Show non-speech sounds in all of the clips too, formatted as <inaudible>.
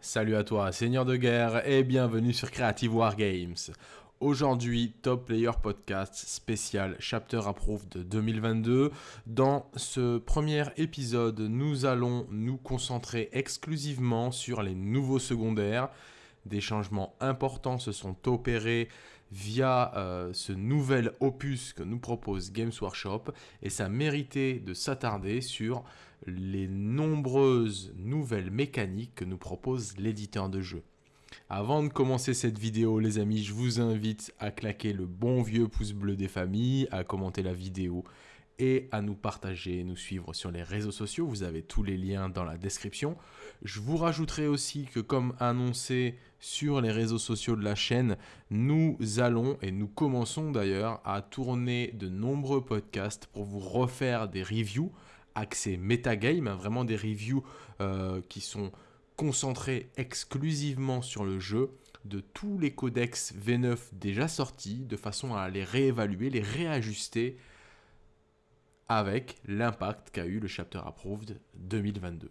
Salut à toi, Seigneur de guerre, et bienvenue sur Creative War Games. Aujourd'hui, Top Player Podcast spécial Chapter Approved 2022. Dans ce premier épisode, nous allons nous concentrer exclusivement sur les nouveaux secondaires. Des changements importants se sont opérés via euh, ce nouvel opus que nous propose Games Workshop et ça méritait de s'attarder sur les nombreuses nouvelles mécaniques que nous propose l'éditeur de jeu. Avant de commencer cette vidéo, les amis, je vous invite à claquer le bon vieux pouce bleu des familles, à commenter la vidéo et à nous partager, nous suivre sur les réseaux sociaux. Vous avez tous les liens dans la description. Je vous rajouterai aussi que comme annoncé sur les réseaux sociaux de la chaîne, nous allons et nous commençons d'ailleurs à tourner de nombreux podcasts pour vous refaire des reviews accès metagame, vraiment des reviews euh, qui sont concentrés exclusivement sur le jeu de tous les codex V9 déjà sortis, de façon à les réévaluer, les réajuster avec l'impact qu'a eu le Chapter Approved 2022.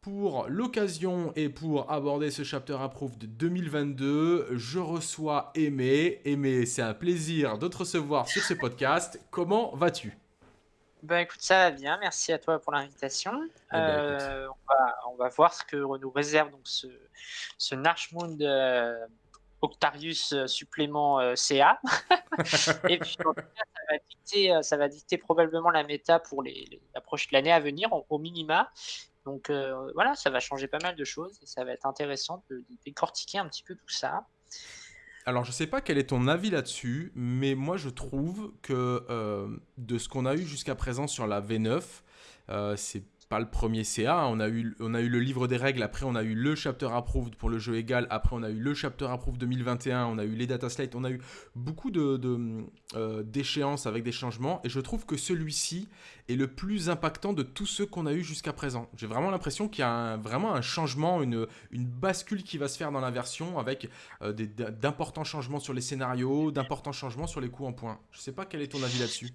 Pour l'occasion et pour aborder ce chapter approved de 2022, je reçois Aimé. Aimé, c'est un plaisir de te recevoir sur ce podcast. Comment vas-tu? Ben écoute, ça va bien. Merci à toi pour l'invitation. Eh ben, Euh, on, va, on va voir ce que nous réserve donc ce, ce euh, Octarius euh, supplément CA. <laughs> Et puis en tout cas, ça va dicter, ça va dicter probablement la méta pour les, l'année à venir au, au minima. Donc euh, voilà, ça va changer pas mal de choses et ça va être intéressant de, de décortiquer un petit peu tout ça. Alors, je sais pas quel est ton avis là-dessus, mais moi je trouve que euh, de ce qu'on a eu jusqu'à présent sur la V9, euh, c'est pas le premier CA. hein. On a, eu, le livre des règles, après on a eu le chapter approved pour le jeu égal, après on a eu le chapter approved 2021, on a eu les data slates, on a eu beaucoup de, de, euh, d'échéances avec des changements, et je trouve que celui-ci est le plus impactant de tous ceux qu'on a eu jusqu'à présent. J'ai vraiment l'impression qu'il y a vraiment un changement, une, bascule qui va se faire dans la version avec euh, d'importants changements sur les scénarios, d'importants changements sur les coups en point. Je sais pas quel est ton avis là-dessus.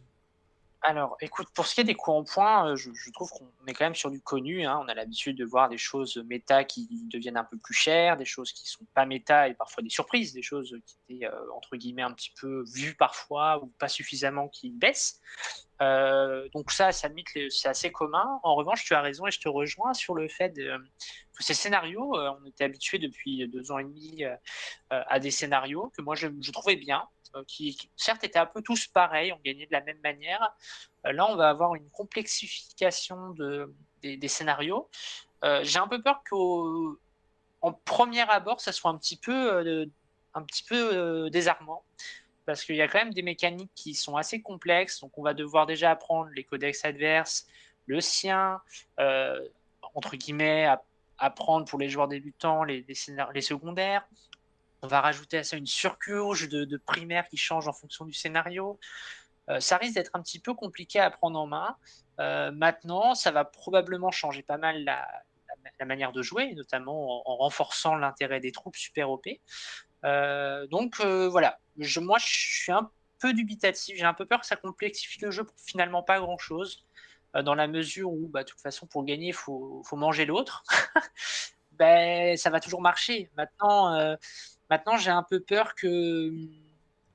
Alors, écoute, pour ce qui est des coups en point, euh, je, trouve qu'on est quand même sur du connu. hein. On a l'habitude de voir des choses méta qui deviennent un peu plus chères, des choses qui sont pas méta et parfois des surprises, des choses qui étaient euh, entre guillemets un petit peu vues parfois ou pas suffisamment qui baissent. Euh, donc ça, ça c'est assez commun. En revanche, tu as raison et je te rejoins sur le fait que ces scénarios, on était habitué depuis deux ans et demi à des scénarios que moi je, trouvais bien, qui, qui, certes étaient un peu tous pareils, on gagnait de la même manière. Euh, là, on va avoir une complexification de, des, scénarios. Euh, J'ai un peu peur qu'au en premier abord, ça soit un petit peu, euh, euh, désarmant. Parce qu'il y a quand même des mécaniques qui sont assez complexes. Donc, on va devoir déjà apprendre les codex adverses, le sien, euh, entre guillemets, apprendre pour les joueurs débutants les, les, les secondaires. On va rajouter à ça une surcouche de, de primaires qui change en fonction du scénario. Euh, ça risque d'être un petit peu compliqué à prendre en main. Euh, maintenant, ça va probablement changer pas mal la, manière de jouer, notamment en, en renforçant l'intérêt des troupes super OP. Euh, donc voilà, je, moi je suis un peu dubitatif, j'ai un peu peur que ça complexifie le jeu pour finalement pas grand chose, dans la mesure où bah, de toute façon pour gagner il faut, faut manger l'autre. <laughs> ben, ça va toujours marcher. Maintenant, maintenant j'ai un peu peur que,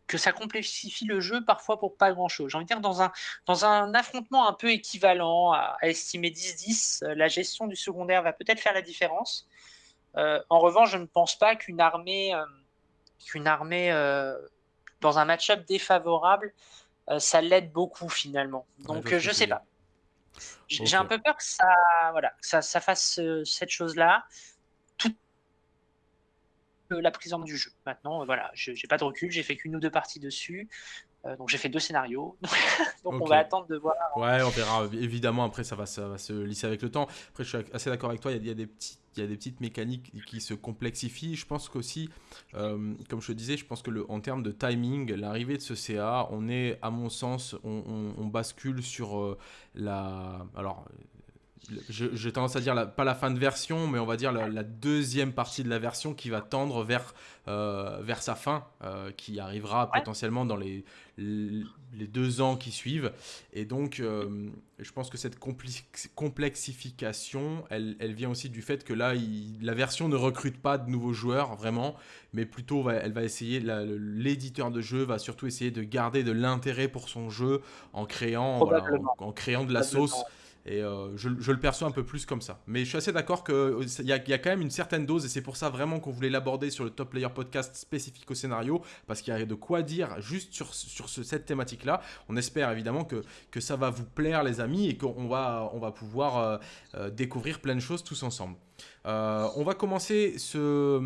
que ça complexifie le jeu parfois pour pas grand chose. J'ai envie de dire, dans un, dans un affrontement un peu équivalent à, à estimer 10-10, euh, la gestion du secondaire va peut-être faire la différence. Euh, en revanche, je ne pense pas qu'une armée, euh, qu'une armée euh, dans un match-up défavorable, ça l'aide beaucoup finalement. Donc, je que sais pas. J'ai un peu peur que ça, voilà, que ça, ça fasse cette chose-là, la prise en main du jeu. Maintenant, euh, voilà, je j'ai pas de recul, j'ai fait qu'une ou deux parties dessus, euh, donc j'ai fait deux scénarios, <laughs> donc on va attendre de voir. Ouais, on verra. Évidemment, après, ça va, ça va se lisser avec le temps. Après, je suis assez d'accord avec toi. Il y a, il y a des petits. Il y a des petites mécaniques qui se complexifient. Je pense qu'aussi, euh, comme je te disais, je pense que le, en termes de timing, l'arrivée de ce CA, on est, à mon sens, on, on- on bascule sur euh, la. Alors, j'ai tendance à dire pas la fin de version, mais on va dire la, deuxième partie de la version qui va tendre vers, euh, vers sa fin, euh, qui arrivera potentiellement dans les, les deux ans qui suivent. Et donc, euh, je pense que cette complexification, elle, elle, vient aussi du fait que là, la version ne recrute pas de nouveaux joueurs, vraiment, mais plutôt, elle va essayer, l'éditeur de jeu va surtout essayer de garder de l'intérêt pour son jeu en créant, en, créant de la sauce. Et euh, je, le perçois un peu plus comme ça. Mais je suis assez d'accord qu'il euh, y, a, y a quand même une certaine dose, et c'est pour ça vraiment qu'on voulait l'aborder sur le Top Player Podcast spécifique au scénario, parce qu'il y a de quoi dire juste sur, sur cette thématique-là. On espère évidemment que, que ça va vous plaire, les amis, et qu'on va, on va pouvoir euh, découvrir plein de choses tous ensemble. Euh, on va commencer ce,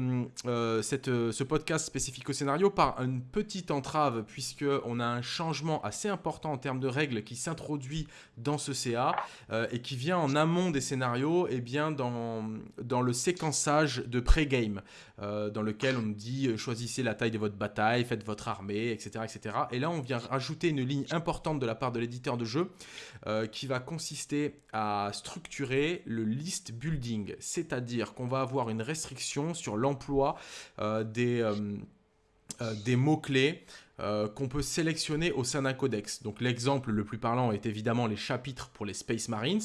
euh, ce podcast spécifique au scénario par une petite entrave, puisqu'on a un changement assez important en termes de règles qui s'introduit dans ce CA euh, et qui vient en amont des scénarios, et bien dans, dans le séquençage de pré-game, dans lequel on dit choisissez la taille de votre bataille, faites votre armée, etc., etc. Et là, on vient rajouter une ligne importante de la part de l'éditeur de jeu qui va consister à structurer le list building, c'est-à-dire qu'on va avoir une restriction sur l'emploi euh, des, euh, euh, des mots-clés qu'on peut sélectionner au sein d'un codex. Donc l'exemple le plus parlant est évidemment les chapitres pour les Space Marines,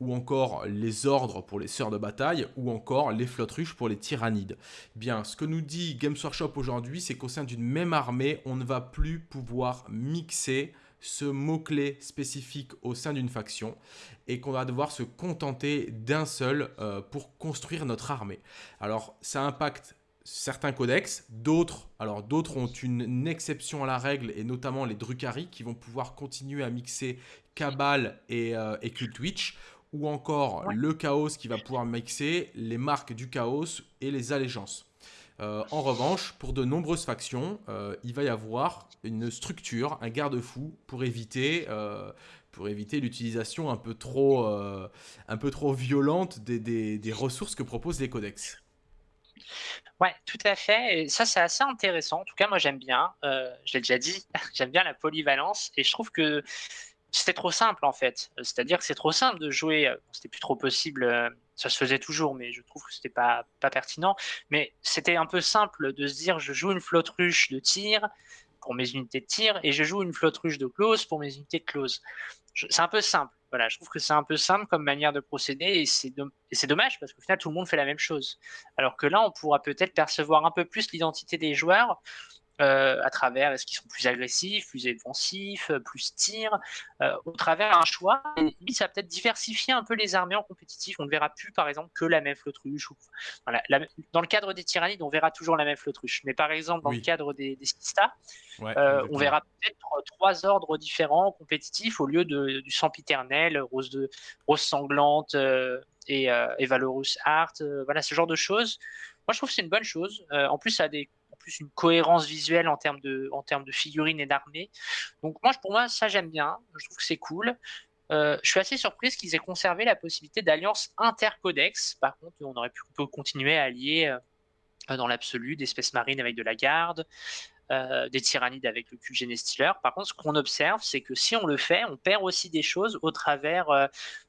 ou encore les ordres pour les sœurs de bataille, ou encore les flottes pour les tyrannides. Bien, ce que nous dit Games Workshop aujourd'hui, c'est qu'au sein d'une même armée, on ne va plus pouvoir mixer ce mot-clé spécifique au sein d'une faction et qu'on va devoir se contenter d'un seul euh, pour construire notre armée. Alors ça impacte certains codex, d'autres alors d'autres ont une, exception à la règle et notamment les Drukhari qui vont pouvoir continuer à mixer Cabal et, euh, et Cult Witch ou encore le Chaos qui va pouvoir mixer les marques du Chaos et les allégeances. Euh, en revanche, pour de nombreuses factions, euh, il va y avoir une structure, un garde-fou pour éviter, euh, éviter l'utilisation un peu trop, un peu trop violente des, des, ressources que proposent les codex. Ouais, tout à fait. Et ça, c'est assez intéressant. En tout cas, moi, j'aime bien. je l'ai déjà dit, <laughs> j'aime bien la polyvalence. Et je trouve que c'était trop simple, en fait. C'est-à-dire que c'est trop simple de jouer. C'était plus trop possible ça se faisait toujours, mais je trouve que c'était pas, pas pertinent. Mais c'était un peu simple de se dire je joue une flotte ruche de tir pour mes unités de tir et je joue une flotte ruche de close pour mes unités de close. C'est un peu simple. Voilà, je trouve que c'est un peu simple comme manière de procéder et c'est dommage parce qu'au final tout le monde fait la même chose. Alors que là, on pourra peut-être percevoir un peu plus l'identité des joueurs euh, à travers est-ce qu'ils sont plus agressifs, plus offensifs, euh, plus tir, euh, au travers un choix. Et ça va peut-être diversifier un peu les armées en compétitif. On ne verra plus, par exemple, que la même flottruche. Ou, dans le cadre des tyrannides, on verra toujours la même flottruche. Mais par exemple, dans le cadre des, des on verra peut-être trois ordres différents compétitifs au lieu de, du sempiternel, rose, de, rose sanglante et, et Valorous Art. voilà, ce genre de choses. Moi, je trouve que c'est une bonne chose. en plus, ça a des une cohérence visuelle en termes de, en termes de figurines et d'armées. Donc moi, pour moi, ça j'aime bien. Je trouve que c'est cool. Euh, je suis assez surprise qu'ils aient conservé la possibilité d'alliance intercodex. Par contre, on aurait pu continuer à allier euh, dans l'absolu des espèces marines avec de la garde, euh, des tyrannides avec le cul Stealer. Par contre, ce qu'on observe, c'est que si on le fait, on perd aussi des choses au travers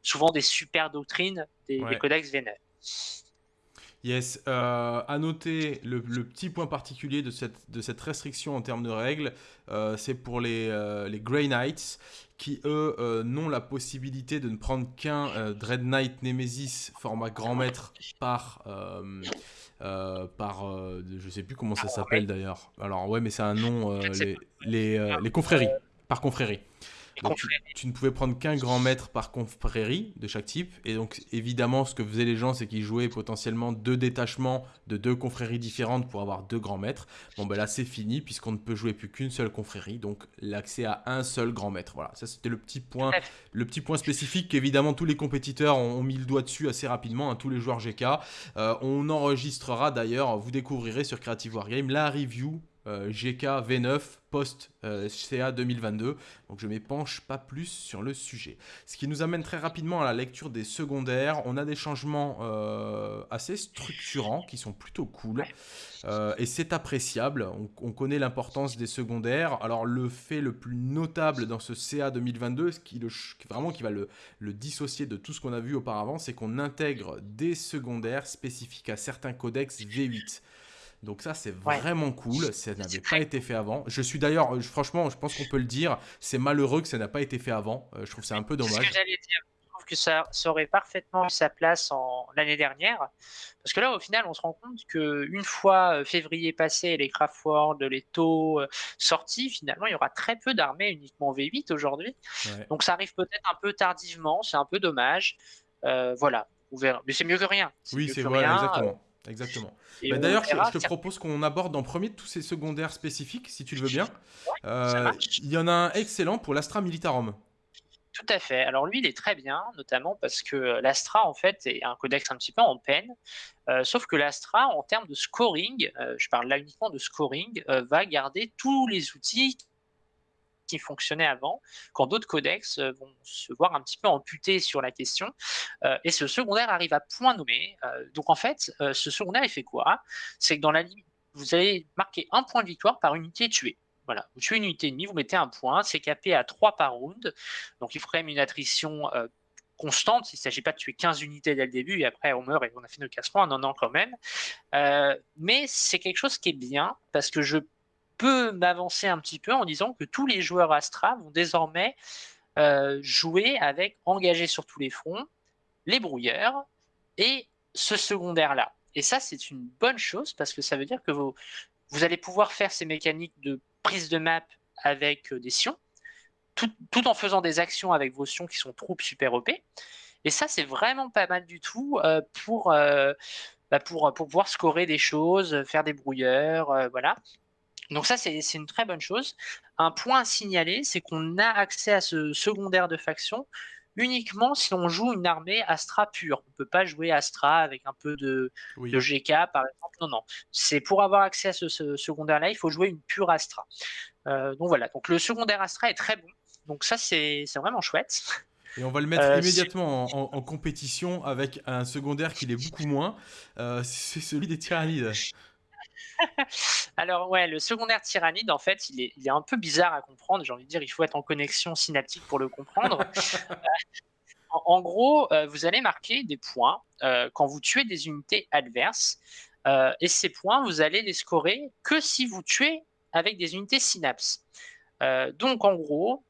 souvent des super doctrines des, des codex vénères. Yes, euh, à noter le, petit point particulier de cette, de cette restriction en termes de règles, euh, c'est pour les, euh, les Grey Knights qui, eux, n'ont la possibilité de ne prendre qu'un Dread Knight Nemesis format grand maître par, par je sais plus comment ça s'appelle d'ailleurs. Alors ouais, mais c'est un nom, les, les, les confréries, par confrérie tu, ne pouvais prendre qu'un grand maître par confrérie de chaque type. Et donc, évidemment, ce que faisaient les gens, c'est qu'ils jouaient potentiellement deux détachements de deux confréries différentes pour avoir deux grands maîtres. Bon, ben là, c'est fini, puisqu'on ne peut jouer plus qu'une seule confrérie. Donc, l'accès à un seul grand maître. Voilà, ça, c'était le petit point, le petit point spécifique qu'évidemment, tous les compétiteurs ont, mis le doigt dessus assez rapidement, hein, tous les joueurs GK. Euh, on enregistrera d'ailleurs, vous découvrirez sur Creative Wargame la review GK V9 post CA 2022. Donc je m'épanche pas plus sur le sujet. Ce qui nous amène très rapidement à la lecture des secondaires. On a des changements assez structurants qui sont plutôt cool. et c'est appréciable. On, connaît l'importance des secondaires. Alors le fait le plus notable dans ce CA 2022, ce qui vraiment qui va le dissocier de tout ce qu'on a vu auparavant, c'est qu'on intègre des secondaires spécifiques à certains codex V8. Donc ça, c'est vraiment cool. Ça n'avait pas été fait avant. Je suis d'ailleurs, franchement, je pense qu'on peut le dire, c'est malheureux que ça n'a pas été fait avant. Euh, je trouve c'est un peu dommage. ce que j'allais dire. Je trouve que ça, aurait parfaitement eu sa place en l'année dernière. Parce que là, au final, on se rend compte qu'une fois euh, février passé, les Craftworld, les taux euh, sortis, finalement, il y aura très peu d'armées uniquement V8 aujourd'hui. Donc ça arrive peut-être un peu tardivement, c'est un peu dommage. voilà, on verra. Mais c'est mieux que rien. Oui, c'est vrai, exactement. Exactement. Bah, d'ailleurs, je, te propose qu'on aborde en premier tous ces secondaires spécifiques, si tu le veux bien. Euh, il y en a un excellent pour l'Astra Militarum. Tout à fait. Alors lui, il est très bien, notamment parce que l'Astra, en fait, est un codex un petit peu en peine. Euh, sauf que l'Astra, en termes de scoring, euh, je parle là uniquement de scoring, va garder tous les outils qui fonctionnait avant, quand d'autres codex euh, vont se voir un petit peu amputés sur la question. Euh, et ce secondaire arrive à point nommé. Euh, donc en fait, ce secondaire, il fait quoi? C'est que dans la limite, vous allez marquer un point de victoire par unité tuée. Voilà, vous tuez une unité ennemie, vous mettez un point, c'est capé à 3 par round. Donc il faut quand même une attrition constante. Il ne s'agit pas de tuer 15 unités dès le début et après on meurt et on a fait nos casse-points, non, non, quand même. mais c'est quelque chose qui est bien parce que je peux m'avancer un petit peu en disant que tous les joueurs Astra vont désormais euh, jouer avec engagé sur tous les fronts, les brouilleurs et ce secondaire-là. Et ça, c'est une bonne chose parce que ça veut dire que vous, vous allez pouvoir faire ces mécaniques de prise de map avec euh, des sions, tout, en faisant des actions avec vos sions qui sont troupes super OP. Et ça, c'est vraiment pas mal du tout euh, pour, bah, pour pouvoir scorer des choses, faire des brouilleurs, voilà. Donc ça, c'est une très bonne chose. Un point à signaler, c'est qu'on a accès à ce secondaire de faction uniquement si on joue une armée Astra pure. On ne peut pas jouer Astra avec un peu de, GK, par exemple. Non, non. C'est pour avoir accès à ce, secondaire-là, il faut jouer une pure Astra. Euh, donc voilà. Donc le secondaire Astra est très bon. Donc ça, c'est vraiment chouette. Et on va le mettre euh, immédiatement en, compétition avec un secondaire qui l'est beaucoup moins. Euh, c'est celui des tyrannides. <laughs> Alors ouais, le secondaire tyrannide, en fait, il est, un peu bizarre à comprendre. J'ai envie de dire, il faut être en connexion synaptique pour le comprendre. <laughs> Euh, en, gros, euh, vous allez marquer des points euh, quand vous tuez des unités adverses. et ces points, vous allez les scorer que si vous tuez avec des unités synapses. donc en gros,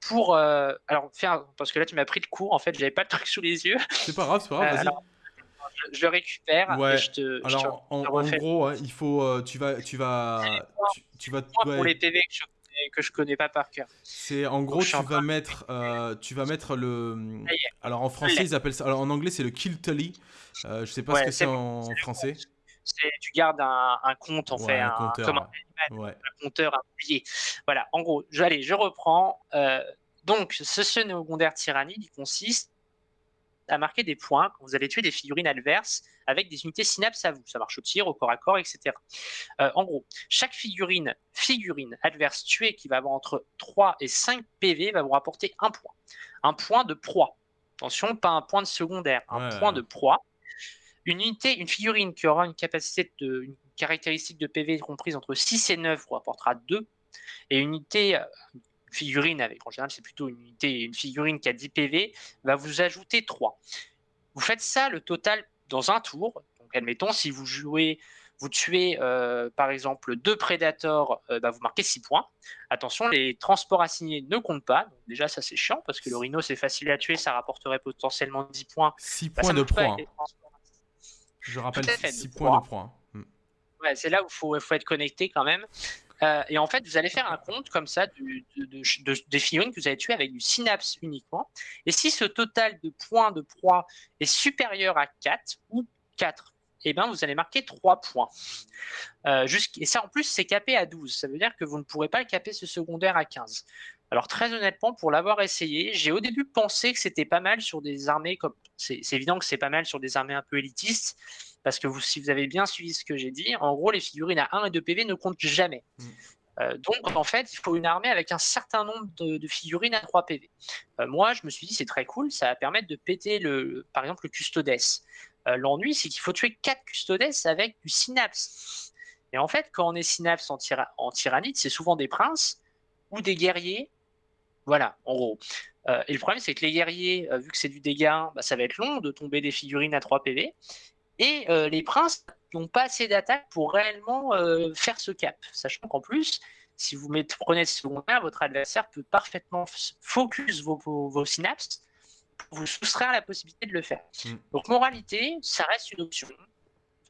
pour alors faire parce que là tu m'as pris le cours en fait j'avais pas le truc sous les yeux c'est pas grave c'est pas grave je, le récupère ouais. et je te. Alors, en, gros, hein, il faut, euh, tu vas, tu vas, tu, vas. Pour les PV que je, que je connais pas par cœur. C'est en gros, tu vas mettre, euh, tu vas mettre le. Alors en français, ils appellent ça. Alors en anglais, c'est le kill tally. Euh, je sais pas ce que c'est en français. Tu gardes un, un compte, en fait, un, compteur, comme un, un compteur, un Voilà, en gros, je, allez, je reprends. Euh, donc, ce secondaire tyrannide, il consiste à marquer des points quand vous allez tuer des figurines adverses avec des unités synapses à vous. Ça marche au tir, au corps à corps, etc. Euh, en gros, chaque figurine, figurine adverse tuée qui va avoir entre 3 et 5 PV va vous rapporter un point. Un point de proie. Attention, pas un point de secondaire, un point de proie. Une unité, une figurine qui aura une capacité de, une caractéristique de PV comprise entre 6 et 9 vous rapportera 2. Et une unité, euh, figurine, avec en général c'est plutôt une unité, une figurine qui a 10 PV, va vous ajouter 3. Vous faites ça le total dans un tour. Donc admettons, si vous jouez, vous tuez euh, par exemple deux prédateurs, euh, bah, vous marquez 6 points. Attention, les transports assignés ne comptent pas. Donc déjà, ça c'est chiant parce que le rhino c'est facile à tuer, ça rapporterait potentiellement 10 points. 6 bah, points de points. Je rappelle 6 points de points. Hmm. Ouais, c'est là où il faut, faut, être connecté quand même. Euh, et en fait, vous allez faire un compte comme ça des figurines que vous avez tuées avec du synapse uniquement. Et si ce total de points de proie est supérieur à 4 ou 4, eh ben, vous allez marquer 3 points. Euh, et ça, en plus, c'est capé à 12. Ça veut dire que vous ne pourrez pas caper ce secondaire à 15. Alors, très honnêtement, pour l'avoir essayé, j'ai au début pensé que c'était pas mal sur des armées comme. C'est évident que c'est pas mal sur des armées un peu élitistes. Parce que vous, si vous avez bien suivi ce que j'ai dit, en gros, les figurines à 1 et 2 PV ne comptent jamais. Mm. Euh, donc, en fait, il faut une armée avec un certain nombre de, figurines à 3 PV. Euh, moi, je me suis dit, c'est très cool, ça va permettre de péter, le, par exemple, le Custodes. Euh, l'ennui, c'est qu'il faut tuer 4 Custodes avec du Synapse. Et en fait, quand on est Synapse en, en tyrannide, c'est souvent des princes ou des guerriers. Voilà, en gros. et le problème, c'est que les guerriers, vu que c'est du dégât, bah, ça va être long de tomber des figurines à 3 PV. Et les princes n'ont pas assez d'attaque pour réellement faire ce cap. Sachant qu'en plus, si vous mettez, prenez ce secondaire, votre adversaire peut parfaitement focus vos, synapses pour vous soustraire la possibilité de le faire. Mm. Donc, moralité, ça reste une option.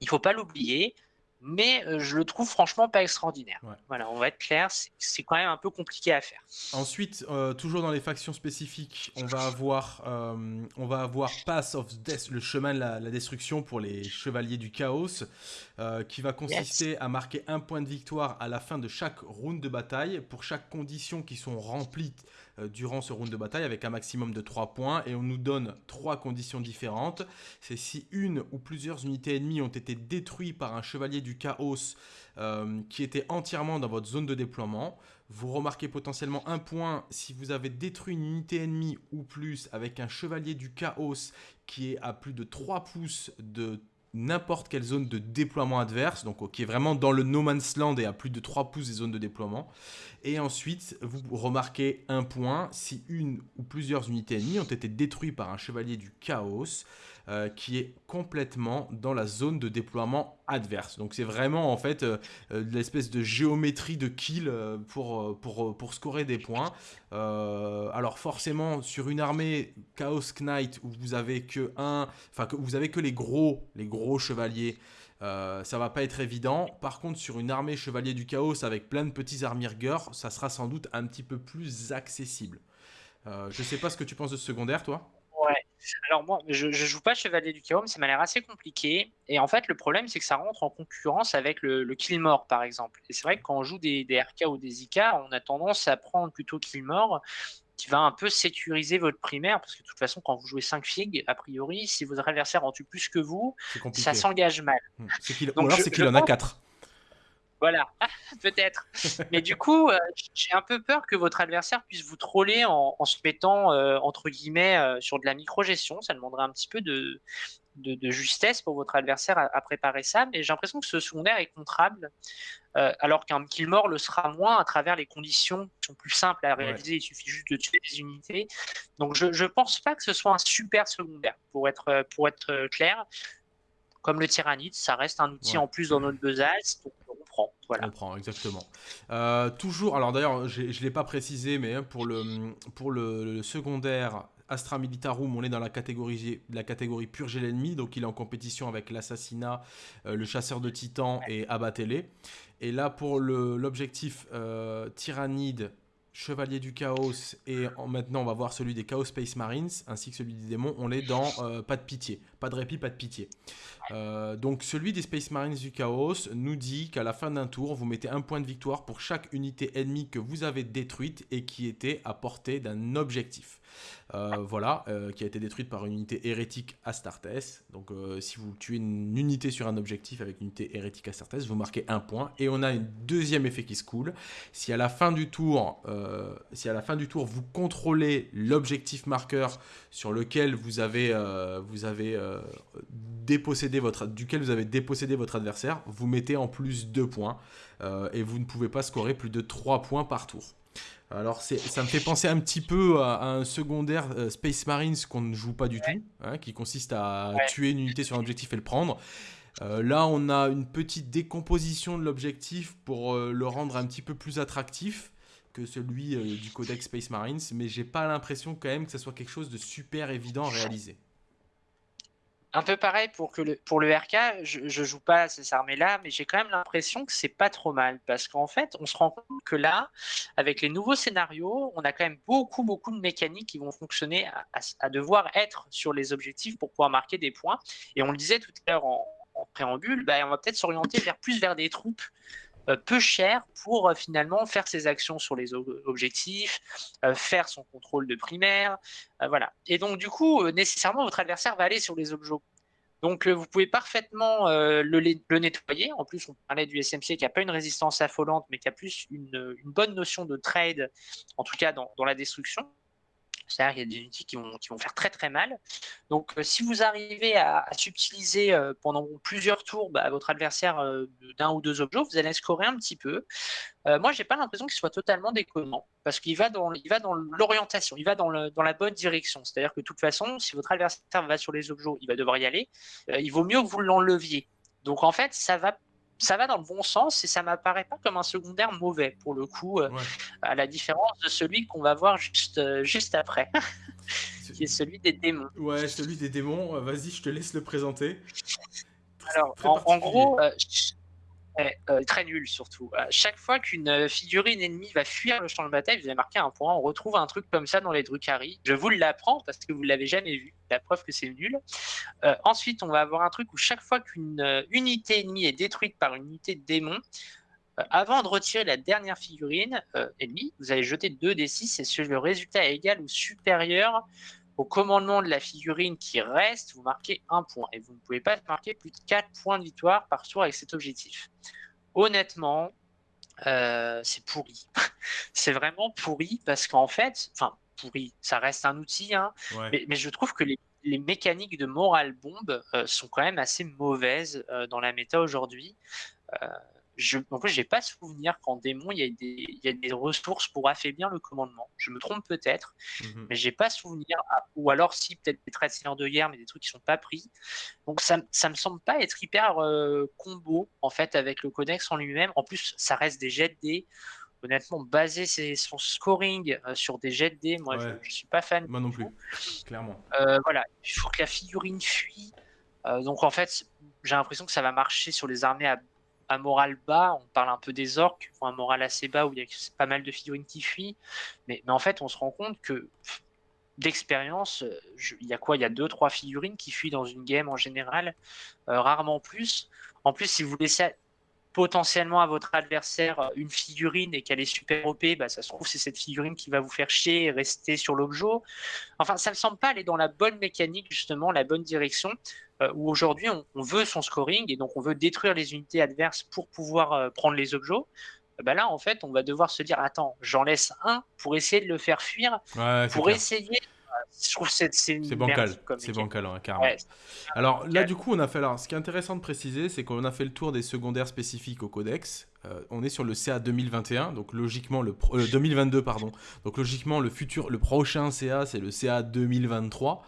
Il ne faut pas l'oublier mais euh, je le trouve franchement pas extraordinaire. Voilà, on va être clair, c'est quand même un peu compliqué à faire. Ensuite, euh, toujours dans les factions spécifiques, on va avoir, euh, on va avoir Pass of Death, le chemin de la, destruction pour les chevaliers du chaos, qui va consister à marquer un point de victoire à la fin de chaque round de bataille pour chaque condition qui sont remplies euh, durant ce round de bataille avec un maximum de 3 points et on nous donne 3 conditions différentes. C'est si une ou plusieurs unités ennemies ont été détruites par un chevalier du chaos euh, qui était entièrement dans votre zone de déploiement. Vous remarquez potentiellement un point si vous avez détruit une unité ennemie ou plus avec un chevalier du chaos qui est à plus de 3 pouces de n'importe quelle zone de déploiement adverse, donc qui est vraiment dans le no man's land et à plus de 3 pouces des zones de déploiement. Et ensuite, vous remarquez un point, si une ou plusieurs unités ennemies ont été détruites par un chevalier du chaos, euh, qui est complètement dans la zone de déploiement adverse. Donc c'est vraiment en fait euh, euh, l'espèce de géométrie de kill pour, pour, pour scorer des points. alors forcément sur une armée Chaos Knight où vous avez que un, enfin que vous avez que les gros, les gros chevaliers. Euh, ça va pas être évident. Par contre, sur une armée chevalier du chaos avec plein de petits armirgueurs, ça sera sans doute un petit peu plus accessible. Euh, je sais pas ce que tu penses de ce secondaire, toi. Alors moi, je, je joue pas chevalier du chaos, mais ça m'a l'air assez compliqué. Et en fait, le problème, c'est que ça rentre en concurrence avec le, le Killmore, par exemple. Et c'est vrai que quand on joue des, des, RK ou des IK, on a tendance à prendre plutôt Killmore qui va un peu sécuriser votre primaire, parce que de toute façon, quand vous jouez 5 figues, a priori, si votre adversaire en tue plus que vous, ça s'engage mal. Hmm. ou alors c'est qu'il en a 4. Voilà, <laughs> peut-être. Mais du coup, euh, j'ai un peu peur que votre adversaire puisse vous troller en, se mettant, euh, entre guillemets, euh, sur de la micro-gestion. Ça demanderait un petit peu de, de, justesse pour votre adversaire à, préparer ça, mais j'ai l'impression que ce secondaire est contrable, alors qu'un Killmore le sera moins à travers les conditions qui sont plus simples à réaliser, il suffit juste de tuer des unités. Donc je ne pense pas que ce soit un super secondaire, pour être, pour être clair. Comme le Tyrannide, ça reste un outil en plus dans notre besace, donc prend. Exactement. Euh, toujours, alors d'ailleurs, je ne l'ai pas précisé, mais hein, pour le, secondaire, Astra Militarum, on est dans la catégorie, la purger l'ennemi, donc il est en compétition avec l'assassinat, euh, le chasseur de titans et abattez-les. Et là, pour l'objectif euh, tyrannide, chevalier du chaos, et maintenant on va voir celui des Chaos Space Marines, ainsi que celui des démons, on est dans euh, pas de pitié, pas de répit, pas de pitié. donc celui des Space Marines du Chaos nous dit qu'à la fin d'un tour, vous mettez un point de victoire pour chaque unité ennemie que vous avez détruite et qui était à portée d'un objectif. Euh, voilà, euh, qui a été détruite par une unité hérétique Astartes. Donc euh, si vous tuez une unité sur un objectif avec une unité hérétique Astartes, vous marquez un point. Et on a un deuxième effet qui se coule. Si à la fin du tour, vous contrôlez l'objectif marqueur sur lequel vous avez, dépossédé votre, duquel vous avez dépossédé votre adversaire, vous mettez en plus deux points. et vous ne pouvez pas scorer plus de 3 points par tour. Alors ça me fait penser un petit peu à, un secondaire euh, Space Marines qu'on ne joue pas du tout, hein, qui consiste à tuer une unité sur un objectif et le prendre. Euh, là, on a une petite décomposition de l'objectif pour euh, le rendre un petit peu plus attractif que celui du codex Space Marines, mais j'ai pas l'impression quand même que ce soit quelque chose de super évident à réaliser un peu pareil pour, le, RK, je, ne joue pas à ces armées-là, mais j'ai quand même l'impression que c'est pas trop mal parce qu'en fait, on se rend compte que là, avec les nouveaux scénarios, on a quand même beaucoup, beaucoup de mécaniques qui vont fonctionner à, devoir être sur les objectifs pour pouvoir marquer des points. Et on le disait tout à l'heure en, préambule, bah, on va peut-être s'orienter vers plus vers des troupes peu cher pour euh, finalement faire ses actions sur les objectifs, euh, faire son contrôle de primaire, voilà. Et donc du coup, nécessairement, votre adversaire va aller sur les objets Donc, vous pouvez parfaitement le, nettoyer. En plus, on parlait du SMC qui n'a pas une résistance affolante, mais qui a plus une, bonne notion de trade, en tout cas dans la destruction. C'est-à-dire qu'il y a des unités qui vont, faire très très mal. Donc euh, si vous arrivez à, subtiliser euh, pendant plusieurs tours bah, votre adversaire euh, d'un ou deux objets, vous allez scorer un petit peu. moi, j'ai pas l'impression qu'il soit totalement déconnant, parce qu'il va dans, l'orientation, il va dans la bonne direction. C'est-à-dire que de toute façon, si votre adversaire va sur les objets, il va devoir y aller. il vaut mieux que vous l'enleviez. Donc en fait, ça va ça va dans le bon sens et ça m'apparaît pas comme un secondaire mauvais pour le coup, euh, à la différence de celui qu'on va voir juste, euh, juste après, <laughs> qui est celui des démons. Ouais, celui des démons, euh, vas-y, je te laisse le présenter. Alors, en, gros, euh, très nul surtout. chaque fois qu'une euh, figurine ennemie va fuir le champ de bataille, vous avez marqué un point, on retrouve un truc comme ça dans les Drukhari. Je vous l'apprends parce que vous l'avez jamais vu, la preuve que c'est nul. Euh, ensuite, on va avoir un truc où chaque fois qu'une unité ennemie est détruite par une unité de démon, avant de retirer la dernière figurine ennemie, vous allez jeter 2 des 6 et si le résultat est égal ou supérieur au commandement de la figurine qui reste, vous marquez un point. Et vous ne pouvez pas marquer plus de 4 points de victoire par tour avec cet objectif. Honnêtement, euh, c'est pourri. <laughs> c'est vraiment pourri parce qu'en fait, enfin, pourri, ça reste un outil, hein, mais, je trouve que les, mécaniques de morale bombe euh, sont quand même assez mauvaises euh, dans la méta aujourd'hui je, en fait, j'ai pas souvenir qu'en démon, il y, a des, il y, a des, ressources pour affaiblir le commandement. Je me trompe peut-être, mhm. mais j'ai pas souvenir. ou alors, si, peut-être des traits de guerre, mais des trucs qui sont pas pris. Donc, ça, ça me semble pas être hyper euh, combo, en fait, avec le codex en lui-même. En plus, ça reste des jets de dés. Honnêtement, baser son scoring euh, sur des jets de dés, moi, je, je, suis pas fan. Moi non plus, clairement. Euh, voilà, il faut que la figurine fuit. donc, en fait, j'ai l'impression que ça va marcher sur les armées à un moral bas, on parle un peu des orques, un moral assez bas où il y a pas mal de figurines qui fuient, mais, en fait on se rend compte que d'expérience, euh, il y a quoi? Il y a deux, trois figurines qui fuient dans une game en général, euh, rarement plus. En plus, si vous laissez potentiellement à votre adversaire euh, une figurine et qu'elle est super OP, bah, ça se trouve c'est cette figurine qui va vous faire chier et rester sur l'objet. Enfin, ça me semble pas aller dans la bonne mécanique, justement, la bonne direction. Euh, où aujourd'hui on, veut son scoring et donc on veut détruire les unités adverses pour pouvoir euh, prendre les objets. Bah là, en fait, on va devoir se dire attends, j'en laisse un pour essayer de le faire fuir, pour essayer je trouve que c'est bancal. C'est bancal, hein, carrément. alors là, du coup, on a fait. Alors, ce qui est intéressant de préciser, c'est qu'on a fait le tour des secondaires spécifiques au codex. Euh, on est sur le CA 2021, donc logiquement le 2022 pardon. Donc logiquement le futur, le prochain CA c'est le CA 2023.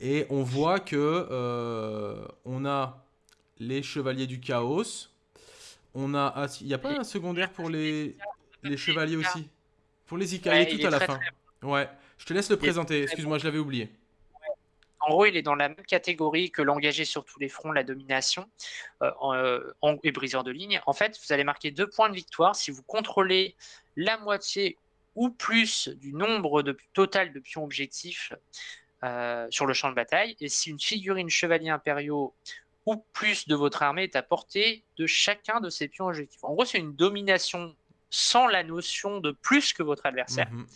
Et on voit que euh, on a les chevaliers du chaos. On a, ah, il n'y a pas un secondaire pour les, les chevaliers aussi? Pour les Ika, il est tout à la fin. Ouais, je te laisse le présenter. Excuse-moi, je l'avais oublié. En gros, il est dans la même catégorie que l'engagé sur tous les fronts, la domination euh, euh, et briseur de ligne. En fait, vous allez marquer deux points de victoire si vous contrôlez la moitié ou plus du nombre total de pions objectifs euh, sur le champ de bataille, et si une figurine chevalier impériaux ou plus de votre armée est à portée de chacun de ces pions objectifs. En gros, c'est une domination sans la notion de plus que votre adversaire. Mhm.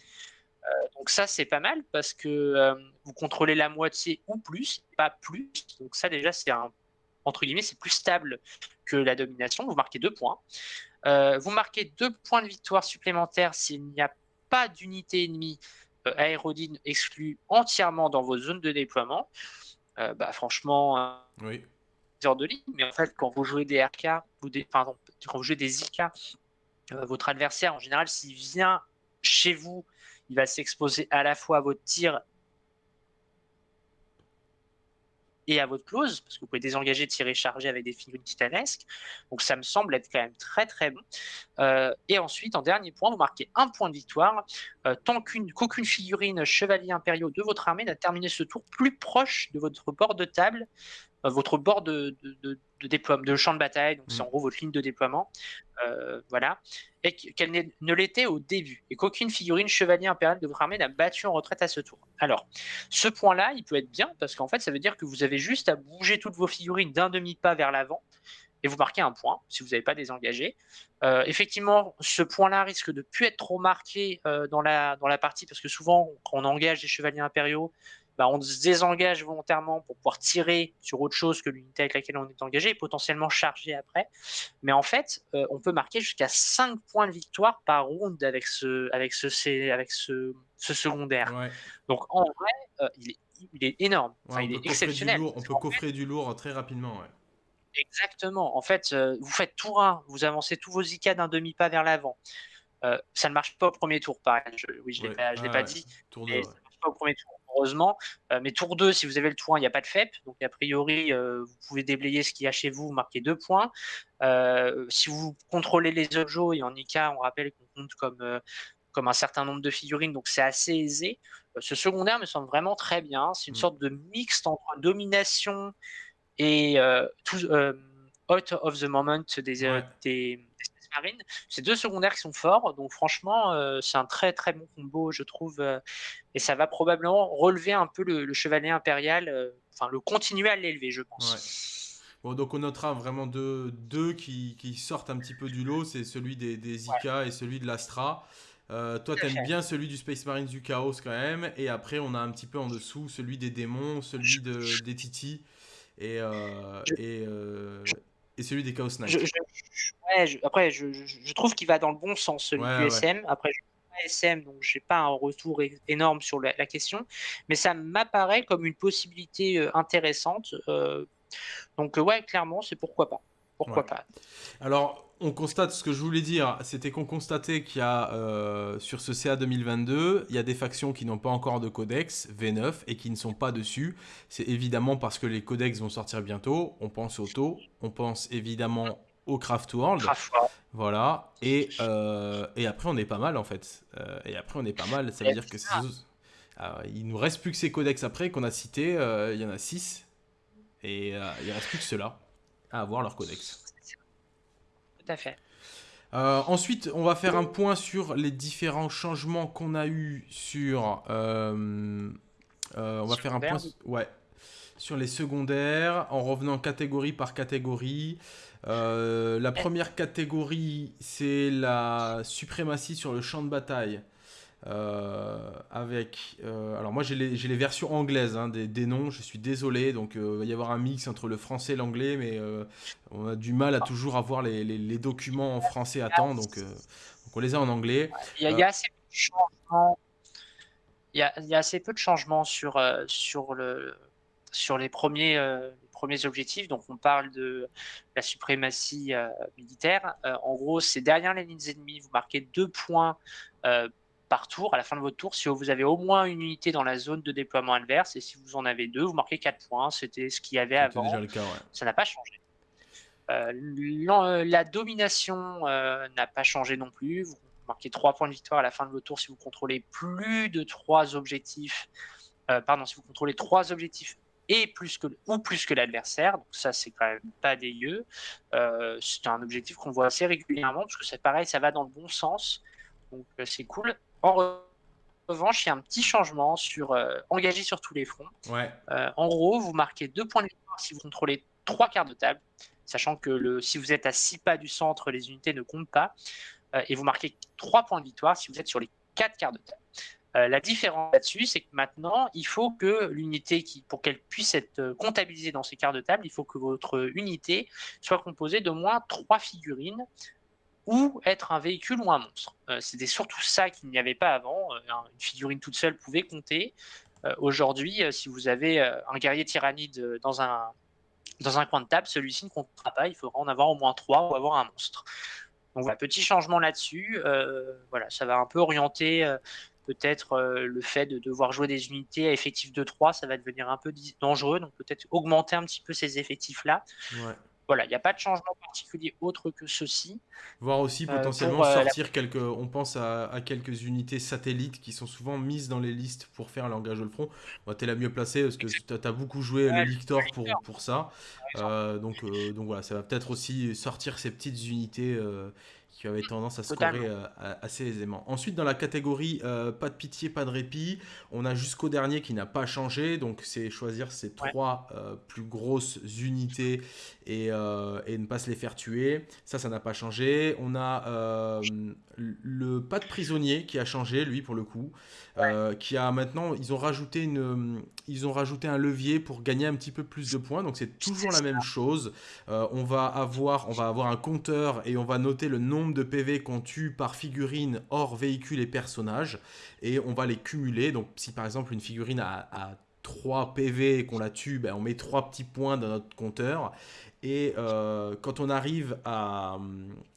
Euh, donc ça, c'est pas mal parce que euh, vous contrôlez la moitié ou plus, pas plus. Donc ça, déjà, c'est un entre guillemets, c'est plus stable que la domination. Vous marquez deux points. vous marquez deux points de victoire supplémentaires s'il n'y a pas d'unité ennemie euh, Aérodine exclu entièrement dans vos zones de déploiement, euh, bah, franchement, euh, oui. de ligne. Mais en fait, quand vous jouez des RK, ou des, pardon, quand vous jouez des IK, votre adversaire, en général, s'il vient chez vous, il va s'exposer à la fois à votre tir et à votre close, parce que vous pouvez désengager, tirer, charger avec des figurines titanesques. Donc ça me semble être quand même très très bon. Euh, et ensuite, en dernier point, vous marquez un point de victoire, euh, tant qu'aucune figurine chevalier impériaux de votre armée n'a terminé ce tour plus proche de votre bord de table, votre bord de, de, de, déploiement, de champ de bataille, donc c'est mmh. en gros votre ligne de déploiement, voilà, et qu'elle ne l'était au début, et qu'aucune figurine chevalier impérial de votre armée n'a battu en retraite à ce tour. Alors, ce point-là, il peut être bien, parce qu'en fait, ça veut dire que vous avez juste à bouger toutes vos figurines d'un demi-pas vers l'avant, et vous marquez un point, si vous n'avez pas désengagé. Euh, effectivement, ce point-là risque de ne plus être trop marqué euh, dans, la, dans la partie, parce que souvent, quand on engage des chevaliers impériaux, bah, on se désengage volontairement pour pouvoir tirer sur autre chose que l'unité avec laquelle on est engagé et potentiellement charger après. Mais en fait, euh, on peut marquer jusqu'à 5 points de victoire par round avec ce, avec ce, avec ce, ce secondaire. Donc en vrai, il, est, il, est, énorme. il est exceptionnel. on peut coffrer du lourd très rapidement. Exactement. En fait, vous faites tour 1, vous avancez tous vos IK d'un demi-pas vers l'avant. Euh, ça ne marche pas au premier tour, pareil. oui, je ne l'ai pas, dit. Tour ça ne marche pas au premier tour, heureusement. Euh, mais tour 2, si vous avez le tour 1, il n'y a pas de FEP. Donc, a priori, euh, vous pouvez déblayer ce qu'il y a chez vous, vous marquez deux points. si vous contrôlez les objets, et en IK, on rappelle qu'on compte comme, comme un certain nombre de figurines, donc c'est assez aisé. ce secondaire me semble vraiment très bien. C'est une mm. sorte de mixte entre domination et tout, out of the moment des, des Marine. C'est deux secondaires qui sont forts, donc franchement, euh, c'est un très très bon combo, je trouve, euh, et ça va probablement relever un peu le, chevalier impérial, euh, enfin le continuer à l'élever, je pense. Bon, donc on notera vraiment deux, deux qui, qui, sortent un petit peu du lot, c'est celui des, des Ika et celui de l'Astra. toi, tu aimes bien celui du Space Marines du Chaos quand même. Et après, on a un petit peu en dessous celui des démons, celui de, des Titi et, et, et celui des Chaos Knights. après, je, trouve qu'il va dans le bon sens, celui du SM. Après, je suis pas SM, donc j'ai pas un retour énorme sur la, question, mais ça m'apparaît comme une possibilité euh, intéressante. Euh, donc, ouais, clairement, c'est pourquoi pas. Pourquoi pas. Alors, on constate ce que je voulais dire, c'était qu'on constatait qu'il y a euh, sur ce CA 2022, il y a des factions qui n'ont pas encore de codex V9 et qui ne sont pas dessus. C'est évidemment parce que les codex vont sortir bientôt. On pense au taux, on pense évidemment au Craft World. Voilà. Et, euh, et après, on est pas mal en fait. Euh, et après, on est pas mal. Ça veut dire que il nous reste plus que ces codex après qu'on a cités. il y en a 6. Et il reste plus que ceux-là à avoir leur codex fait. Euh, ensuite, on va faire un point sur les différents changements qu'on a eu sur. Euh, euh, on va faire un point. Ouais. Sur les secondaires, en revenant catégorie par catégorie. la première catégorie, c'est la suprématie sur le champ de bataille. Euh, avec. Euh, alors, moi, j'ai les, les, versions anglaises hein, des, des, noms, je suis désolé. Donc, euh, il va y avoir un mix entre le français et l'anglais, mais on a du mal à toujours avoir les, les, documents en français à temps. Donc, donc, on les a en anglais. Il y a, assez peu de changements. Y a, y a assez peu de changements sur, sur, le, sur les, premiers, premiers objectifs. Donc, on parle de la suprématie militaire. en gros, c'est derrière les lignes ennemies. Vous marquez deux points par tour, à la fin de votre tour, si vous avez au moins une unité dans la zone de déploiement adverse, et si vous en avez deux, vous marquez 4 points. C'était ce qu'il y avait avant. Déjà le cas, Ça n'a pas changé. Euh, euh, la domination euh, n'a pas changé non plus. Vous marquez 3 points de victoire à la fin de votre tour si vous contrôlez plus de 3 objectifs. pardon, si vous contrôlez 3 objectifs et plus que, ou plus que l'adversaire. Donc ça, c'est quand même pas dégueu. c'est un objectif qu'on voit assez régulièrement, parce que c'est pareil, ça va dans le bon sens. Donc c'est cool. En revanche, il y a un petit changement sur euh, engagé sur tous les fronts. Ouais. Euh, en gros, vous marquez deux points de victoire si vous contrôlez trois quarts de table, sachant que le, si vous êtes à six pas du centre, les unités ne comptent pas. Euh, et vous marquez trois points de victoire si vous êtes sur les quatre quarts de table. la différence là-dessus, c'est que maintenant, il faut que l'unité, qui, pour qu'elle puisse être comptabilisée dans ces quarts de table, il faut que votre unité soit composée de moins trois figurines ou être un véhicule ou un monstre. Euh, c'était surtout ça qu'il n'y avait pas avant. Euh, une figurine toute seule pouvait compter. Euh, aujourd'hui, si vous avez un guerrier tyrannide dans un, dans un coin de table, celui-ci ne comptera pas. Il faudra en avoir au moins trois ou avoir un monstre. Donc petit changement là-dessus. voilà, ça va un peu orienter peut-être le fait de devoir jouer des unités à effectif de 3, ça va devenir un peu dangereux. Donc peut-être augmenter un petit peu ces effectifs-là. Ouais. Voilà, il n'y a pas de changement particulier autre que ceci. Voir aussi euh, potentiellement euh, sortir quelques. On pense à, quelques unités satellites qui sont souvent mises dans les listes pour faire l'engagement de front. tu es la mieux placée parce que tu as, beaucoup joué le Lictor pour, pour ça. Euh, donc, donc voilà, ça va peut-être aussi sortir ces petites unités qui avait tendance à scorer euh, assez aisément. Ensuite, dans la catégorie euh, pas de pitié, pas de répit, on a jusqu'au dernier qui n'a pas changé. Donc, c'est choisir ces trois euh, plus grosses unités et, et, ne pas se les faire tuer. Ça, ça n'a pas changé. On a le pas de prisonnier qui a changé, lui, pour le coup. qui a maintenant, ils ont, rajouté une, ils ont rajouté un levier pour gagner un petit peu plus de points. Donc, c'est toujours la même chose. on, va avoir, on va avoir un compteur et on va noter le nombre de PV qu'on tue par figurine hors véhicule et personnage, et on va les cumuler. Donc si par exemple une figurine a, 3 PV et qu'on la tue, ben, on met 3 petits points dans notre compteur. Et euh, quand on arrive à,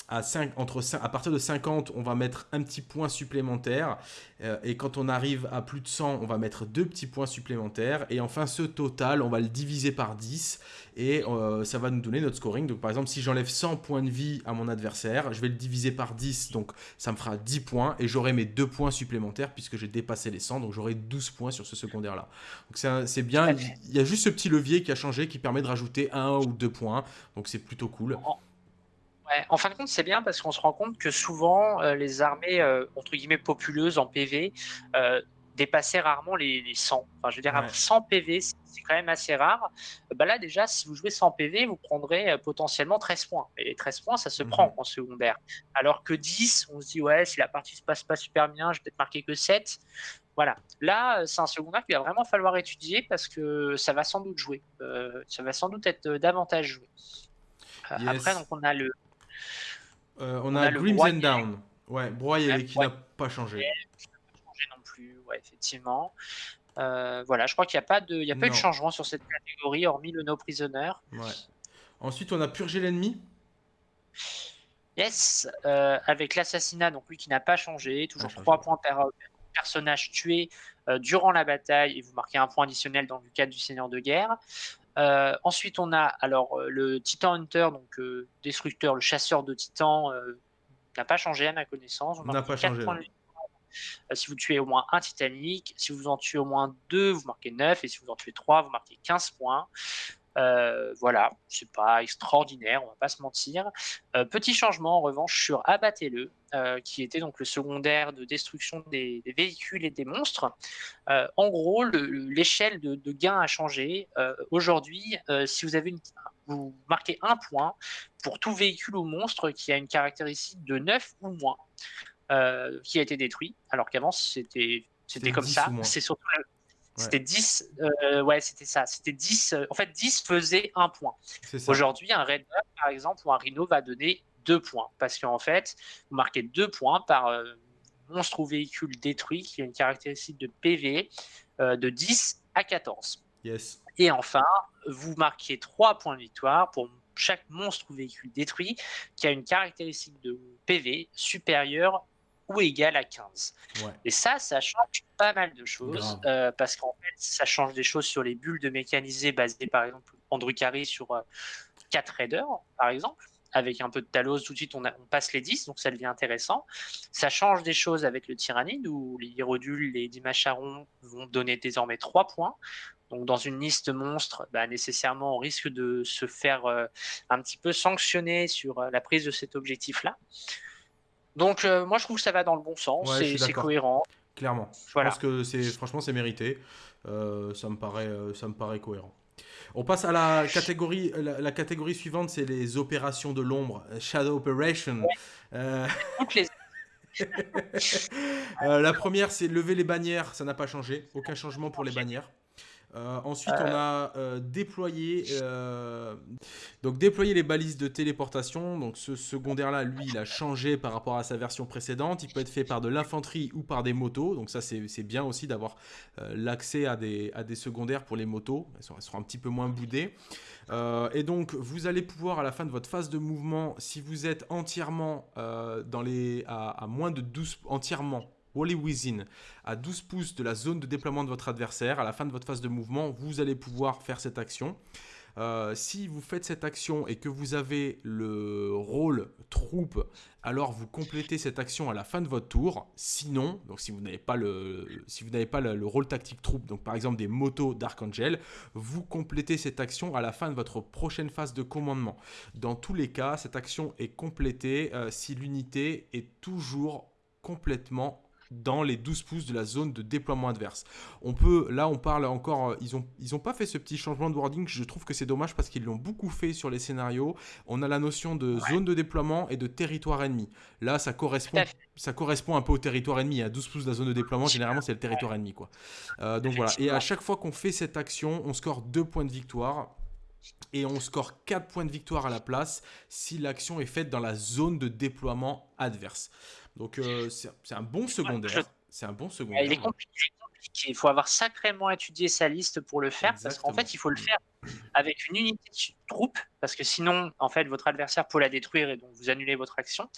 à, 5, entre 5, à partir de 50, on va mettre un petit point supplémentaire. Euh, et quand on arrive à plus de 100, on va mettre deux petits points supplémentaires. Et enfin, ce total, on va le diviser par 10. Et euh, ça va nous donner notre scoring. Donc par exemple, si j'enlève 100 points de vie à mon adversaire, je vais le diviser par 10. Donc ça me fera 10 points. Et j'aurai mes deux points supplémentaires puisque j'ai dépassé les 100. Donc j'aurai 12 points sur ce secondaire-là. Donc c'est bien. Il y a juste ce petit levier qui a changé qui permet de rajouter un ou deux points. Donc c'est plutôt cool en fin de compte, c'est bien parce qu'on se rend compte que souvent, euh, les armées, euh, entre guillemets, populeuses en PV, euh, dépassaient rarement les, 100. Enfin, je veux dire, 100 PV, c'est quand même assez rare. Bah là, déjà, si vous jouez 100 PV, vous prendrez potentiellement 13 points. Et les 13 points, ça se mhm. prend en secondaire. Alors que 10, on se dit, ouais, si la partie se passe pas super bien, je vais peut-être marquer que 7. Voilà. Là, c'est un secondaire qu'il va vraiment falloir étudier parce que ça va sans doute jouer. ça va sans doute être davantage joué. Après, donc, on a le, euh, on, a, Grimms and Down. Ouais, broyé qui n'a pas changé. Qui n'a pas changé non plus, ouais, effectivement. Euh, voilà, je crois qu'il n'y a pas de, il y a pas eu de changement sur cette catégorie, hormis le No Prisoner. Ouais. Ensuite, on a purgé l'ennemi. Yes, euh, avec l'assassinat, donc lui qui n'a pas changé, toujours 3 points par personnage tué durant la bataille et vous marquez un point additionnel dans le cadre du Seigneur de guerre. Euh, ensuite, on a alors euh, le Titan Hunter, donc euh, destructeur, le chasseur de titans, n'a pas changé à ma connaissance. N'a pas changé. si vous tuez au moins un Titanic, si vous en tuez au moins deux, vous marquez 9, et si vous en tuez 3, vous marquez 15 points. Euh, voilà, c'est pas extraordinaire, on va pas se mentir. Euh, petit changement en revanche sur Abattez-le, euh, qui était donc le secondaire de destruction des, véhicules et des monstres. en gros, l'échelle de, gain a changé. Aujourd'hui, si vous avez une, vous marquez un point pour tout véhicule ou monstre qui a une caractéristique de 9 ou moins. qui a été détruit, alors qu'avant c'était c'était comme ça. C'est surtout c'était 10, euh, ouais, c'était ça. C'était 10, euh, en fait, 10 faisait un point. Aujourd'hui, un Red par exemple, ou un Rhino va donner deux points. Parce qu'en fait, vous marquez deux points par euh, monstre ou véhicule détruit qui a une caractéristique de PV de 10 à 14. Yes. Et enfin, vous marquez trois points de victoire pour chaque monstre ou véhicule détruit qui a une caractéristique de PV supérieure ou égal à 15. Et ça, ça change pas mal de choses euh, parce qu'en fait, ça change des choses sur les bulles de mécanisés basées par exemple en Drukhari sur 4 euh, raiders, par exemple. Avec un peu de Talos, tout de suite, on, on, passe les 10, donc ça devient intéressant. Ça change des choses avec le Tyrannide, où les Hierodules, les Dimacharons vont donner désormais 3 points. Donc, dans une liste monstre, bah, nécessairement, on risque de se faire euh, un petit peu sanctionner sur la prise de cet objectif-là. Donc euh, moi je trouve que ça va dans le bon sens, c'est cohérent. Clairement. Je pense que c'est franchement c'est mérité. Euh, ça me paraît euh, ça me paraît cohérent. On passe à la catégorie la, catégorie suivante, c'est les opérations de l'ombre, Shadow Operation. <laughs> la première, c'est lever les bannières, ça n'a pas changé, aucun changement pour les bannières. Euh, ensuite, on a euh, déployé, euh, donc déployer les balises de téléportation. Donc ce secondaire-là, lui, il a changé par rapport à sa version précédente. Il peut être fait par de l'infanterie ou par des motos. Donc ça, c'est bien aussi d'avoir l'accès à des, à des secondaires pour les motos. Elles, seront un petit peu moins boudées. et donc, vous allez pouvoir, à la fin de votre phase de mouvement, si vous êtes entièrement dans les, à, à moins de 12, entièrement Wally Within à 12 pouces de la zone de déploiement de votre adversaire. À la fin de votre phase de mouvement, vous allez pouvoir faire cette action. Euh, si vous faites cette action et que vous avez le rôle troupe, alors vous complétez cette action à la fin de votre tour. Sinon, donc si vous n'avez pas le, si vous n'avez pas le, rôle tactique troupe, donc par exemple des motos d'Archangel, vous complétez cette action à la fin de votre prochaine phase de commandement. Dans tous les cas, cette action est complétée euh, si l'unité est toujours complètement dans les 12 pouces de la zone de déploiement adverse. On peut, là on parle encore, euh, ils n'ont ils ont pas fait ce petit changement de wording, je trouve que c'est dommage parce qu'ils l'ont beaucoup fait sur les scénarios. On a la notion de zone de déploiement et de territoire ennemi. Là ça correspond, ça correspond un peu au territoire ennemi. À 12 pouces de la zone de déploiement, généralement c'est le territoire ennemi. Quoi. Euh, donc voilà, et à chaque fois qu'on fait cette action, on score 2 points de victoire et on score 4 points de victoire à la place si l'action est faite dans la zone de déploiement adverse. Donc euh, c'est un bon secondaire. C'est un bon secondaire. Il est compliqué. Il faut avoir sacrément étudié sa liste pour le faire, parce qu'en fait, il faut le faire avec une unité de troupe, parce que sinon, en fait, votre adversaire peut la détruire et donc vous annulez votre action.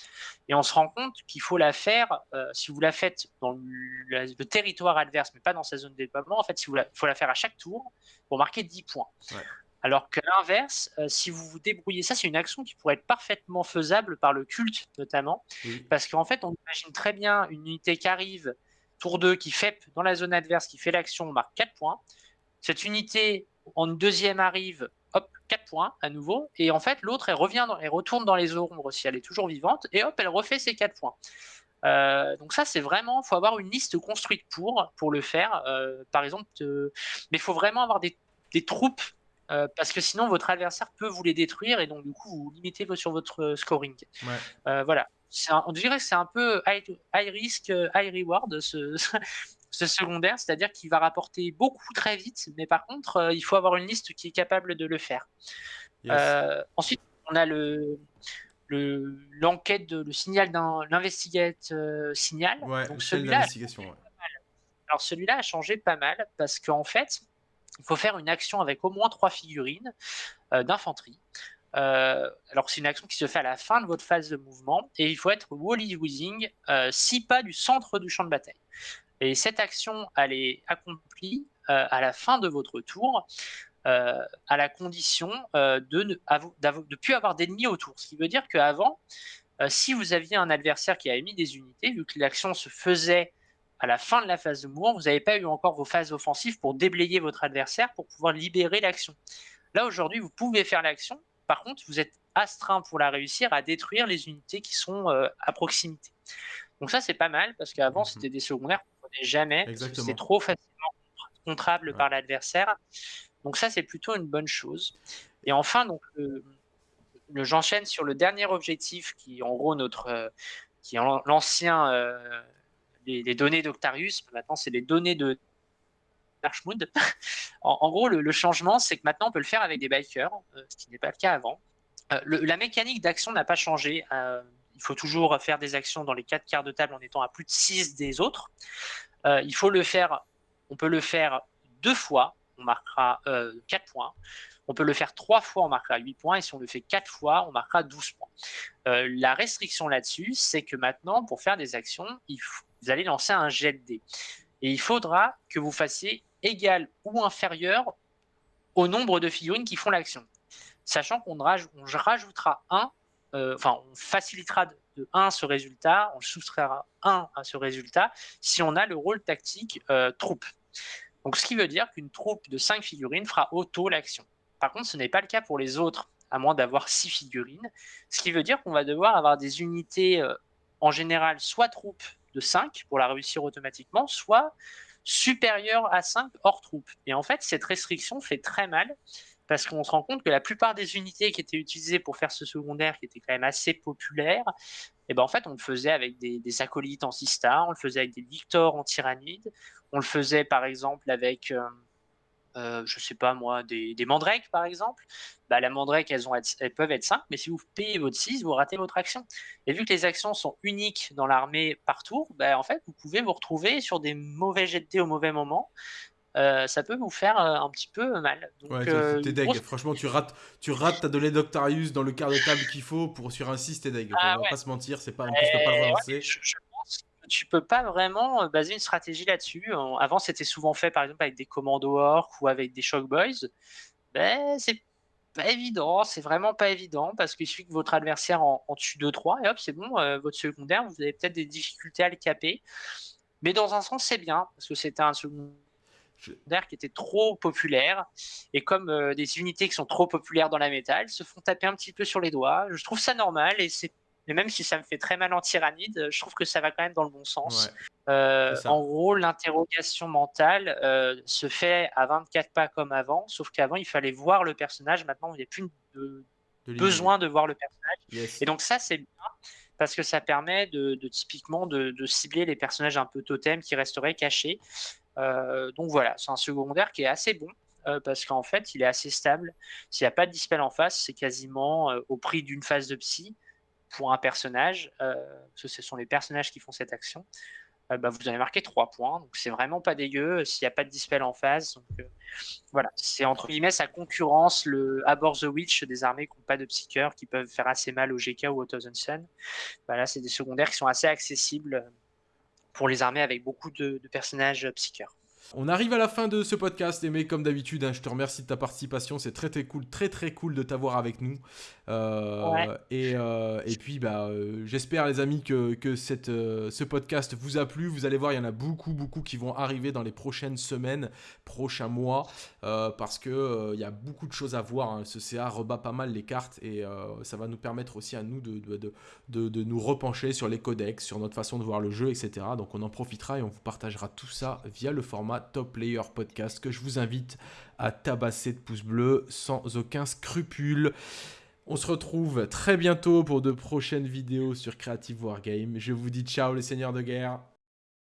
Et on se rend compte qu'il faut la faire, euh, si vous la faites dans le, territoire adverse, mais pas dans sa zone de déploiement, en fait, il faut la faire à chaque tour pour marquer 10 points. Alors que l'inverse, euh, si vous vous débrouillez, ça c'est une action qui pourrait être parfaitement faisable par le culte notamment, parce qu'en fait on imagine très bien une unité qui arrive, tour 2, qui fait dans la zone adverse, qui fait l'action, on marque 4 points. Cette unité en deuxième arrive, hop, 4 points à nouveau, et en fait l'autre elle revient, elle retourne dans les ombres si elle est toujours vivante, et hop, elle refait ses 4 points. Euh, donc ça, c'est vraiment, il faut avoir une liste construite pour, pour le faire. Euh, par exemple, mais il faut vraiment avoir des, des troupes euh, parce que sinon votre adversaire peut vous les détruire et donc du coup vous limitez sur votre euh, scoring. Euh, voilà, on dirait que c'est un peu high, risk, high reward ce, <laughs> ce secondaire, c'est-à-dire qu'il va rapporter beaucoup très vite, mais par contre il faut avoir une liste qui est capable de le faire. ensuite, on a le l'enquête, le signal d'un l'investigate signal. donc celui-là, alors celui-là a changé pas mal parce qu'en fait, il faut faire une action avec au moins trois figurines euh, d'infanterie. Euh, alors c'est une action qui se fait à la fin de votre phase de mouvement et il faut être wally wheezing euh, six pas du centre du champ de bataille. Et cette action, elle est accomplie à la fin de votre tour, à la condition de ne plus avoir d'ennemis autour. Ce qui veut dire qu'avant, si vous aviez un adversaire qui avait mis des unités, vu que l'action se faisait à la fin de la phase de mouvement, vous n'avez pas eu encore vos phases offensives pour déblayer votre adversaire, pour pouvoir libérer l'action. Là, aujourd'hui, vous pouvez faire l'action. Par contre, vous êtes astreint pour la réussir à détruire les unités qui sont euh, à proximité. Donc ça, c'est pas mal, parce qu'avant, mhm. c'était des secondaires qu'on ne prenait jamais, c'était trop facilement contrable par l'adversaire. Donc ça, c'est plutôt une bonne chose. Et enfin, donc, j'enchaîne sur le dernier objectif, qui en gros notre, euh, qui est l'ancien les, données d'Octarius, maintenant c'est les données de Archmood. <laughs> en, gros, le, changement, c'est que maintenant on peut le faire avec des bikers, euh, ce qui n'est pas le cas avant. Euh, la mécanique d'action n'a pas changé. Euh, il faut toujours faire des actions dans les quatre quarts de table en étant à plus de 6 des autres. il faut le faire, on peut le faire deux fois, on marquera 4 points. On peut le faire trois fois, on marquera 8 points, et si on le fait quatre fois, on marquera 12 points. la restriction là-dessus, c'est que maintenant, pour faire des actions, il faut, vous allez lancer un jet de dés. Et il faudra que vous fassiez égal ou inférieur au nombre de figurines qui font l'action. Sachant qu'on rajoutera 1, euh, enfin, on facilitera de 1 ce résultat, on soustraira 1 à ce résultat si on a le rôle tactique euh, troupe. Donc, ce qui veut dire qu'une troupe de 5 figurines fera auto l'action. Par contre, ce n'est pas le cas pour les autres, à moins d'avoir 6 figurines. Ce qui veut dire qu'on va devoir avoir des unités, euh, en général, soit troupes de 5 pour la réussir automatiquement, soit supérieur à 5 hors troupe. Et en fait, cette restriction fait très mal parce qu'on se rend compte que la plupart des unités qui étaient utilisées pour faire ce secondaire, qui était quand même assez populaire, et eh ben en fait, on le faisait avec des, acolytes en Sista, on le faisait avec des Victor en Tyrannide, on le faisait par exemple avec, euh, euh, je sais pas moi, des, des mandrakes par exemple bah, la mandrake, elles, ont, elles peuvent être 5, mais si vous payez votre 6, vous ratez votre action. Et vu que les actions sont uniques dans l'armée par tour, bah, en fait, vous pouvez vous retrouver sur des mauvais jets de au mauvais moment. Euh, ça peut vous faire euh, un petit peu mal. Donc, ouais, euh, t'es deg. Franchement, tu rates, tu rates ta donnée d'Octarius dans le quart de table qu'il faut pour sur un 6, t'es deg. Ah, on va pas se mentir, c'est pas, on peut pas le relancer. je, pense que tu peux pas vraiment baser une stratégie là-dessus. Avant, c'était souvent fait par exemple avec des commandos orques ou avec des shock boys. Ben, c'est pas évident, c'est vraiment pas évident parce qu'il suffit que votre adversaire en, en tue 2-3 et hop, c'est bon, euh, votre secondaire, vous avez peut-être des difficultés à le caper. Mais dans un sens, c'est bien parce que c'était un secondaire qui était trop populaire et comme euh, des unités qui sont trop populaires dans la métal se font taper un petit peu sur les doigts. Je trouve ça normal et c'est mais même si ça me fait très mal en tyrannide, je trouve que ça va quand même dans le bon sens. Euh, en gros, l'interrogation mentale euh, se fait à 24 pas comme avant, sauf qu'avant, il fallait voir le personnage. Maintenant, il n'y a plus de, besoin de voir le personnage. Et donc ça, c'est bien parce que ça permet de, typiquement de, cibler les personnages un peu totems qui resteraient cachés. Euh, donc voilà, c'est un secondaire qui est assez bon. parce qu'en fait, il est assez stable. S'il n'y a pas de dispel en face, c'est quasiment au prix d'une phase de psy pour un personnage, euh, ce sont les personnages qui font cette action, euh, bah, vous avez marqué 3 points. Donc c'est vraiment pas dégueu euh, s'il n'y a pas de dispel en. Donc, voilà, c'est entre guillemets sa concurrence, le Abor the Witch des armées qui n'ont pas de psycheurs, qui peuvent faire assez mal au GK ou au Thousand Sun. Bah, là, c'est des secondaires qui sont assez accessibles pour les armées avec beaucoup de, personnages psycheurs. On arrive à la fin de ce podcast, mais comme d'habitude, hein, je te remercie de ta participation. C'est très très cool, très très cool de t'avoir avec nous. Euh, euh, et, puis, bah, euh, j'espère les amis que, cette, ce podcast vous a plu. Vous allez voir, il y en a beaucoup beaucoup qui vont arriver dans les prochaines semaines, prochains mois, parce que il y a beaucoup de choses à voir. Hein. Ce CA rebat pas mal les cartes et ça va nous permettre aussi à nous de, de, de nous repencher sur les codex, sur notre façon de voir le jeu, etc. Donc on en profitera et on vous partagera tout ça via le format Top Player Podcast que je vous invite à tabasser de pouces bleus sans aucun scrupule. On se retrouve très bientôt pour de prochaines vidéos sur Creative Wargame. Je vous dis ciao les seigneurs de guerre.